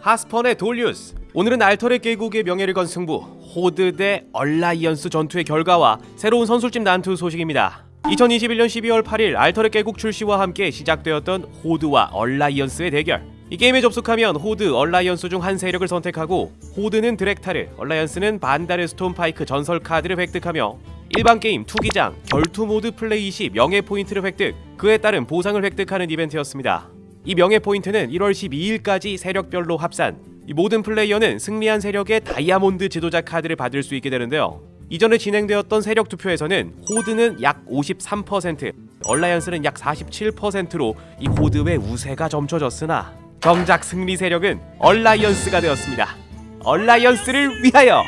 하스펀의 돌리우스. 오늘은 알터렛 계곡의 명예를 건 승부 호드 대 얼라이언스 전투의 결과와 새로운 선술집 난투 소식입니다. 2021년 12월 8일 알터렛 계곡 출시와 함께 시작되었던 호드와 얼라이언스의 대결. 이 게임에 접속하면 호드, 얼라이언스 중 한 세력을 선택하고 호드는 드렉타르, 얼라이언스는 반다르 스톤 파이크 전설 카드를 획득하며 일반 게임, 투기장, 결투 모드 플레이 시 명예 포인트를 획득, 그에 따른 보상을 획득하는 이벤트였습니다. 이 명예 포인트는 1월 12일까지 세력별로 합산. 이 모든 플레이어는 승리한 세력의 다이아몬드 지도자 카드를 받을 수 있게 되는데요. 이전에 진행되었던 세력 투표에서는 호드는 약 53%, 얼라이언스는 약 47%로 이 호드의 우세가 점쳐졌으나 정작 승리 세력은 얼라이언스가 되었습니다. 얼라이언스를 위하여!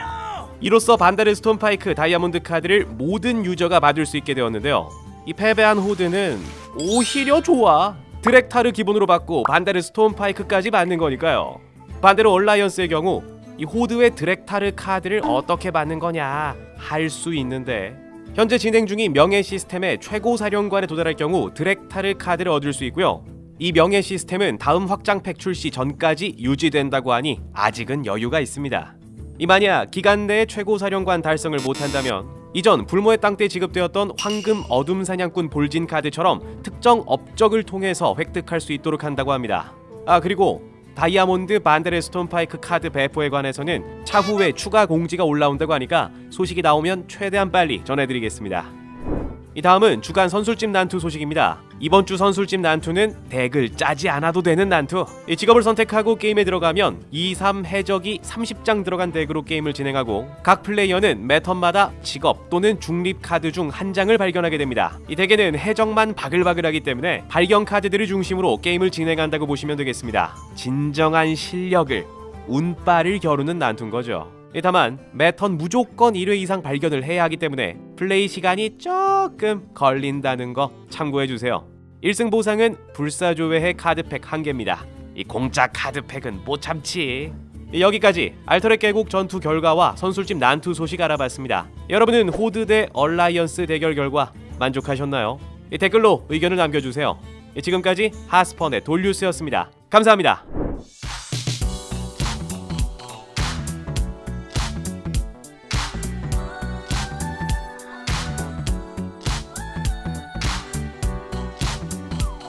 이로써 반다르 스톤 파이크 다이아몬드 카드를 모든 유저가 받을 수 있게 되었는데요. 이 패배한 호드는 오히려 좋아. 드렉타르 기본으로 받고 반다르 스톤 파이크까지 받는 거니까요. 반대로 얼라이언스의 경우 이 호드의 드렉타르 카드를 어떻게 받는 거냐 할 수 있는데 현재 진행 중인 명예 시스템의 최고 사령관에 도달할 경우 드렉타르 카드를 얻을 수 있고요. 이 명예 시스템은 다음 확장팩 출시 전까지 유지된다고 하니 아직은 여유가 있습니다. 이 만약 기간 내에 최고 사령관 달성을 못한다면 이전 불모의 땅 때 지급되었던 황금 어둠 사냥꾼 볼진 카드처럼 특정 업적을 통해서 획득할 수 있도록 한다고 합니다. 아 그리고 다이아몬드 반다르 스톤 파이크 카드 배포에 관해서는 차후에 추가 공지가 올라온다고 하니까 소식이 나오면 최대한 빨리 전해드리겠습니다. 이 다음은 주간 선술집 난투 소식입니다. 이번 주 선술집 난투는 덱을 짜지 않아도 되는 난투. 이 직업을 선택하고 게임에 들어가면 2, 3 해적이 30장 들어간 덱으로 게임을 진행하고 각 플레이어는 매 턴마다 직업 또는 중립 카드 중 한 장을 발견하게 됩니다. 이 덱에는 해적만 바글바글하기 때문에 발견 카드들을 중심으로 게임을 진행한다고 보시면 되겠습니다. 진정한 실력을 운빨을 겨루는 난투인 거죠. 예, 다만 매턴 무조건 1회 이상 발견을 해야 하기 때문에 플레이 시간이 조금 걸린다는 거 참고해주세요. 1승 보상은 불사조회의 카드팩 1개입니다. 이 공짜 카드팩은 못 참지. 예, 여기까지 알터렛 계곡 전투 결과와 선술집 난투 소식 알아봤습니다. 여러분은 호드 대 얼라이언스 대결 결과 만족하셨나요? 예, 댓글로 의견을 남겨주세요. 예, 지금까지 하스펀의 돌뉴스였습니다. 감사합니다